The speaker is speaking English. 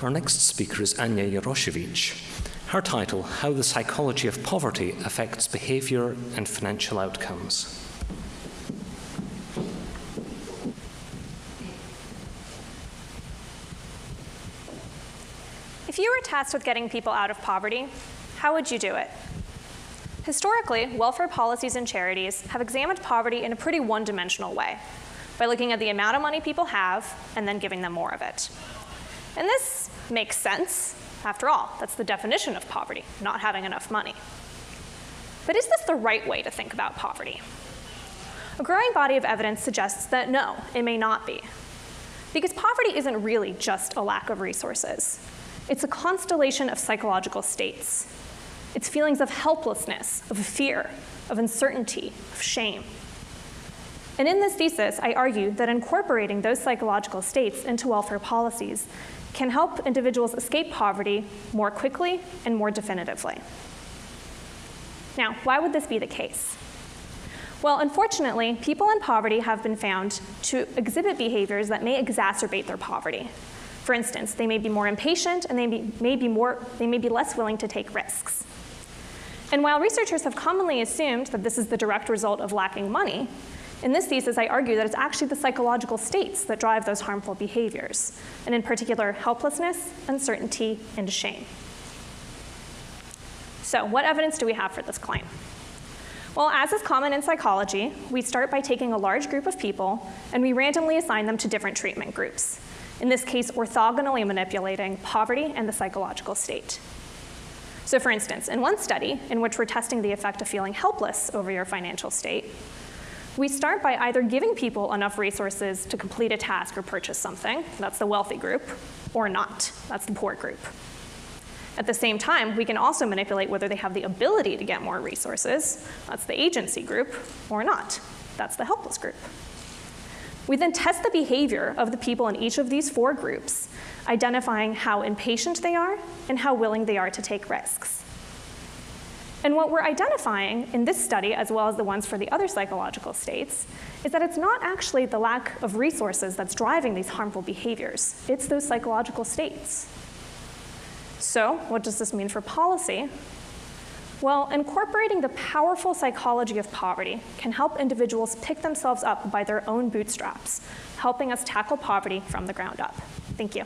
Our next speaker is Anya Yaroshevich. Her title, How the Psychology of Poverty Affects Behavior and Financial Outcomes. If you were tasked with getting people out of poverty, how would you do it? Historically, welfare policies and charities have examined poverty in a pretty one-dimensional way, by looking at the amount of money people have and then giving them more of it. And this makes sense. After all, that's the definition of poverty, not having enough money. But is this the right way to think about poverty? A growing body of evidence suggests that no, it may not be. Because poverty isn't really just a lack of resources. It's a constellation of psychological states. It's feelings of helplessness, of fear, of uncertainty, of shame. And in this thesis, I argue that incorporating those psychological states into welfare policies can help individuals escape poverty more quickly and more definitively. Now, why would this be the case? Well, unfortunately, people in poverty have been found to exhibit behaviors that may exacerbate their poverty. For instance, they may be more impatient and they may be, more, they may be less willing to take risks. And while researchers have commonly assumed that this is the direct result of lacking money, in this thesis, I argue that it's actually the psychological states that drive those harmful behaviors, and in particular, helplessness, uncertainty, and shame. So what evidence do we have for this claim? Well, as is common in psychology, we start by taking a large group of people and we randomly assign them to different treatment groups in this case orthogonally manipulating poverty and the psychological state. So for instance, in one study in which we're testing the effect of feeling helpless over your financial state, we start by either giving people enough resources to complete a task or purchase something, that's the wealthy group, or not, that's the poor group. At the same time, we can also manipulate whether they have the ability to get more resources, that's the agency group, or not, that's the helpless group. We then test the behavior of the people in each of these four groups, identifying how impatient they are and how willing they are to take risks. And what we're identifying in this study, as well as the ones for the other psychological states, is that it's not actually the lack of resources that's driving these harmful behaviors. It's those psychological states. So what does this mean for policy? Well, incorporating the powerful psychology of poverty can help individuals pick themselves up by their own bootstraps, helping us tackle poverty from the ground up. Thank you.